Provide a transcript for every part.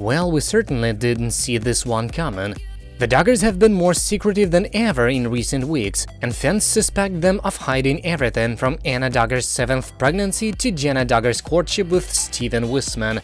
Well, we certainly didn't see this one coming. The Duggars have been more secretive than ever in recent weeks, and fans suspect them of hiding everything from Anna Duggar's seventh pregnancy to Jenna Duggar's courtship with Stephen Wissmann.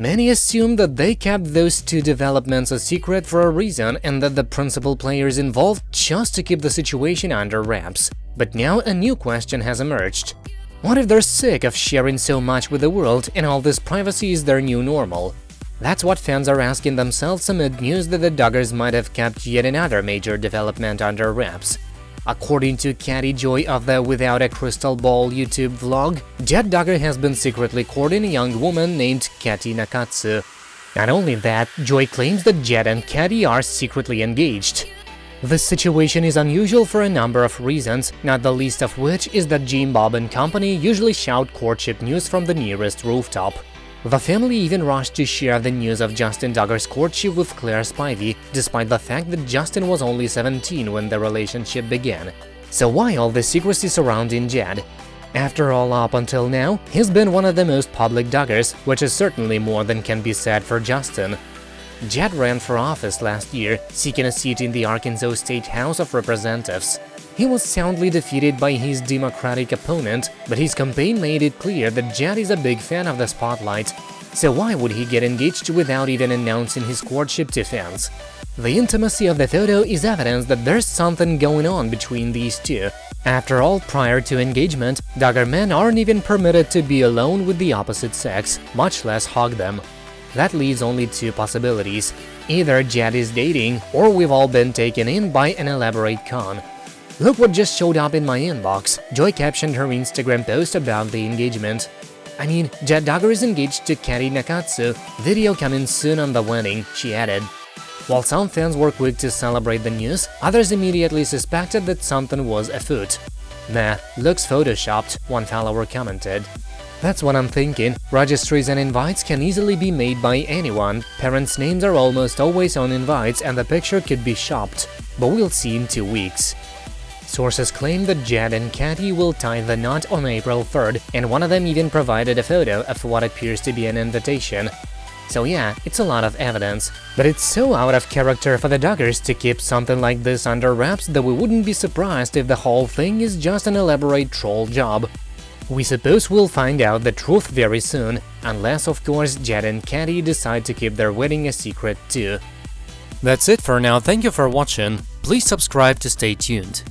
Many assume that they kept those two developments a secret for a reason and that the principal players involved just to keep the situation under wraps. But now a new question has emerged. What if they're sick of sharing so much with the world and all this privacy is their new normal? That's what fans are asking themselves amid news that the Duggars might have kept yet another major development under wraps. According to Katie Joy of the Without a Crystal Ball YouTube vlog, Jed Duggar has been secretly courting a young woman named Katey Nakatsu. Not only that, Joy claims that Jet and Katie are secretly engaged. This situation is unusual for a number of reasons, not the least of which is that Jim Bob and company usually shout courtship news from the nearest rooftop. The family even rushed to share the news of Justin Duggar's courtship with Claire Spivey, despite the fact that Justin was only 17 when the relationship began. So why all the secrecy surrounding Jed? After all, up until now, he's been one of the most public Duggars, which is certainly more than can be said for Justin. Jed ran for office last year, seeking a seat in the Arkansas State House of Representatives. He was soundly defeated by his Democratic opponent, but his campaign made it clear that Jed is a big fan of the spotlight. So why would he get engaged without even announcing his courtship to fans? The intimacy of the photo is evidence that there's something going on between these two. After all, prior to engagement, Duggar men aren't even permitted to be alone with the opposite sex, much less hug them. That leaves only two possibilities. Either Jed is dating, or we've all been taken in by an elaborate con. Look what just showed up in my inbox. Joy captioned her Instagram post about the engagement. I mean, Jed Duggar is engaged to Katey Nakatsu, video coming soon on the wedding, she added. While some fans were quick to celebrate the news, others immediately suspected that something was afoot. Nah, looks photoshopped, one follower commented. That's what I'm thinking. Registries and invites can easily be made by anyone. Parents' names are almost always on invites and the picture could be shopped. But we'll see in two weeks. Sources claim that Jed and Katie will tie the knot on April 3rd, and one of them even provided a photo of what appears to be an invitation. So yeah, it's a lot of evidence. But it's so out of character for the Duggars to keep something like this under wraps that we wouldn't be surprised if the whole thing is just an elaborate troll job. We suppose we'll find out the truth very soon, unless of course Jed and Katie decide to keep their wedding a secret too. That's it for now, thank you for watching, please subscribe to stay tuned.